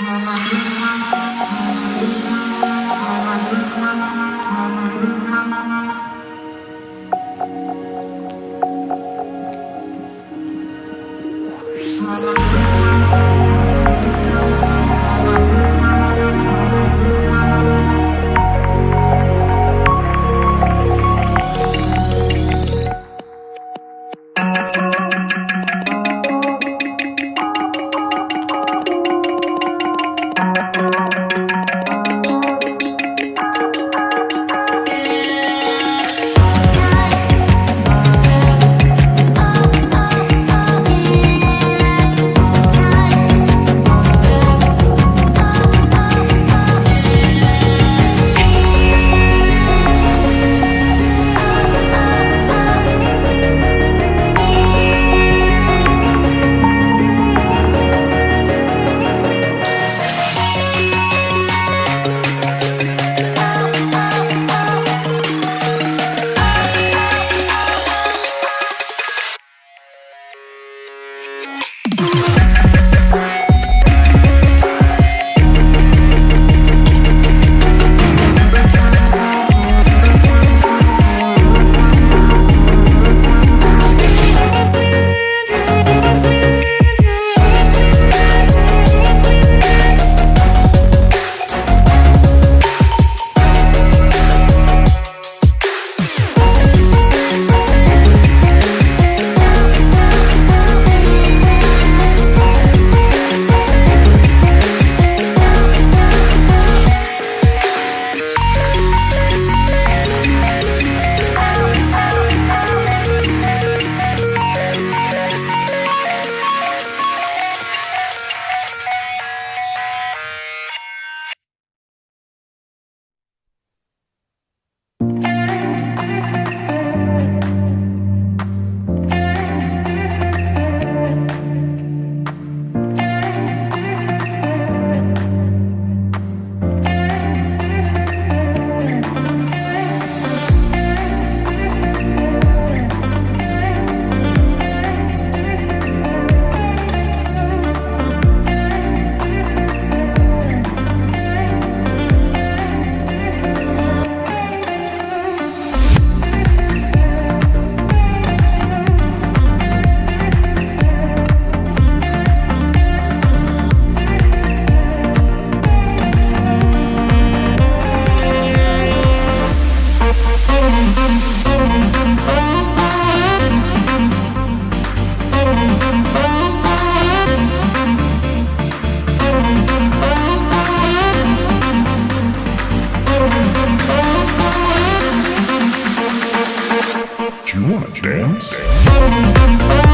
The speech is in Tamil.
Thank you. Do you wanna dance?